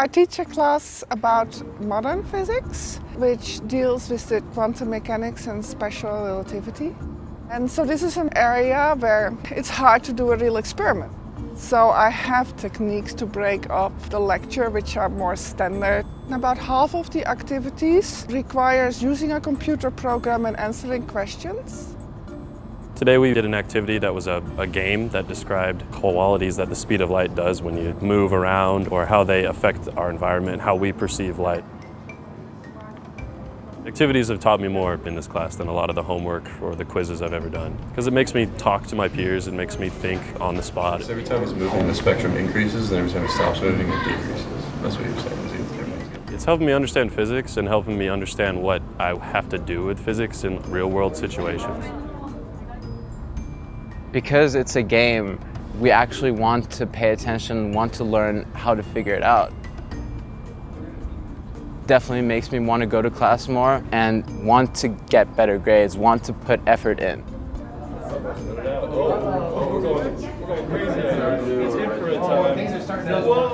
I teach a class about modern physics, which deals with the quantum mechanics and special relativity. And so this is an area where it's hard to do a real experiment. So I have techniques to break up the lecture, which are more standard. About half of the activities requires using a computer program and answering questions. Today we did an activity that was a, a, game that described qualities that the speed of light does when you move around or how they affect our environment, how we perceive light. Activities have taught me more in this class than a lot of the homework or the quizzes I've ever done because it makes me talk to my peers, it makes me think on the spot. So every time he's moving the spectrum increases and every time he stops moving it decreases. That's what you're saying. It's helping me understand physics and helping me understand what I have to do with physics in real world situations. Because it's a game, we actually want to pay attention, want to learn how to figure it out. Definitely makes me want to go to class more and want to get better grades, want to put effort in. Things are starting to...